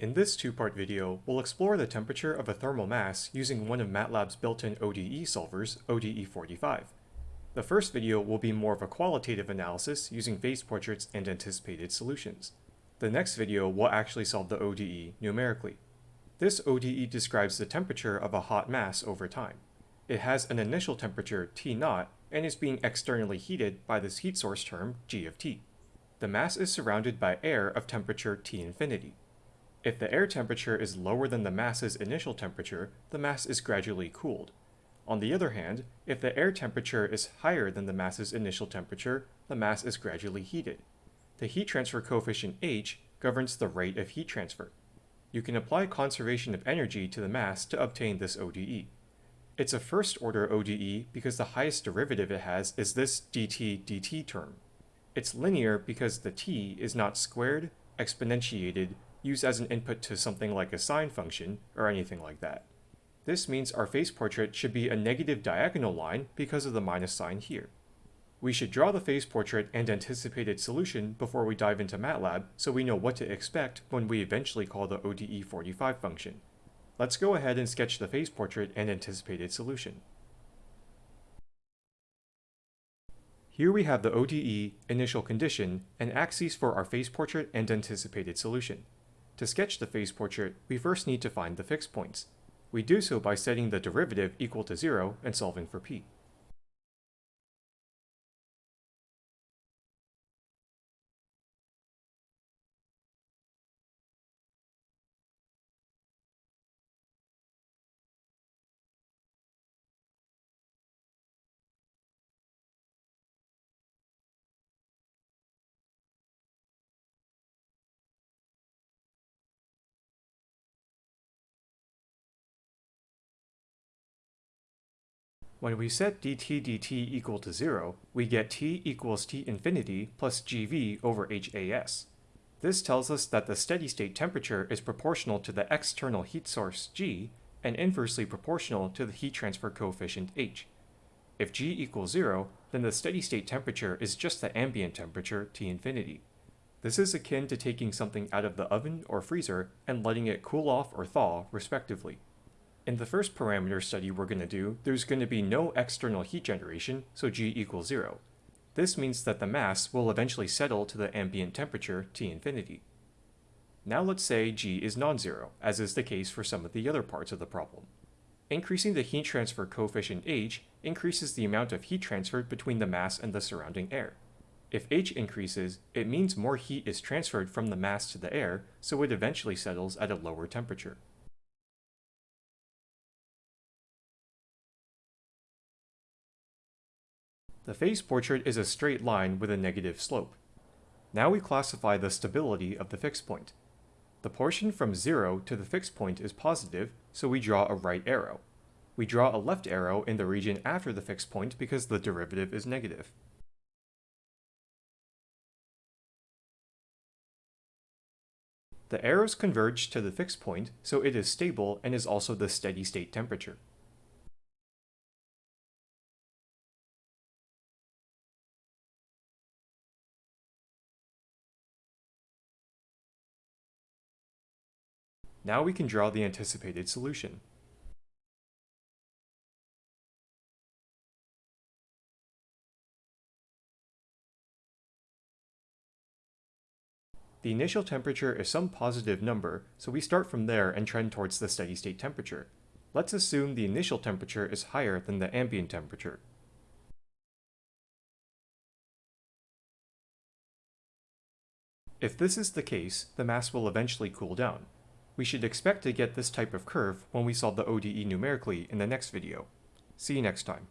In this two-part video, we'll explore the temperature of a thermal mass using one of MATLAB's built-in ODE solvers, ODE45. The first video will be more of a qualitative analysis using phase portraits and anticipated solutions. The next video will actually solve the ODE numerically. This ODE describes the temperature of a hot mass over time. It has an initial temperature T 0 and is being externally heated by this heat source term G of T. The mass is surrounded by air of temperature T infinity. If the air temperature is lower than the mass's initial temperature, the mass is gradually cooled. On the other hand, if the air temperature is higher than the mass's initial temperature, the mass is gradually heated. The heat transfer coefficient h governs the rate of heat transfer. You can apply conservation of energy to the mass to obtain this ODE. It's a first-order ODE because the highest derivative it has is this dt dt term. It's linear because the t is not squared, exponentiated, used as an input to something like a sine function or anything like that. This means our phase portrait should be a negative diagonal line because of the minus sign here. We should draw the phase portrait and anticipated solution before we dive into MATLAB so we know what to expect when we eventually call the ODE45 function. Let's go ahead and sketch the phase portrait and anticipated solution. Here we have the ODE, initial condition, and axes for our phase portrait and anticipated solution. To sketch the phase portrait, we first need to find the fixed points. We do so by setting the derivative equal to 0 and solving for p. When we set dt dt equal to 0, we get t equals t infinity plus gv over HAS. This tells us that the steady-state temperature is proportional to the external heat source G and inversely proportional to the heat transfer coefficient H. If G equals 0, then the steady-state temperature is just the ambient temperature T infinity. This is akin to taking something out of the oven or freezer and letting it cool off or thaw, respectively. In the first parameter study we're going to do, there's going to be no external heat generation, so G equals 0. This means that the mass will eventually settle to the ambient temperature T infinity. Now let's say G is non-zero, as is the case for some of the other parts of the problem. Increasing the heat transfer coefficient h increases the amount of heat transferred between the mass and the surrounding air. If h increases, it means more heat is transferred from the mass to the air, so it eventually settles at a lower temperature. The phase portrait is a straight line with a negative slope. Now we classify the stability of the fixed point. The portion from 0 to the fixed point is positive, so we draw a right arrow. We draw a left arrow in the region after the fixed point because the derivative is negative. The arrows converge to the fixed point, so it is stable and is also the steady state temperature. Now we can draw the anticipated solution. The initial temperature is some positive number, so we start from there and trend towards the steady state temperature. Let's assume the initial temperature is higher than the ambient temperature. If this is the case, the mass will eventually cool down. We should expect to get this type of curve when we solve the ODE numerically in the next video. See you next time.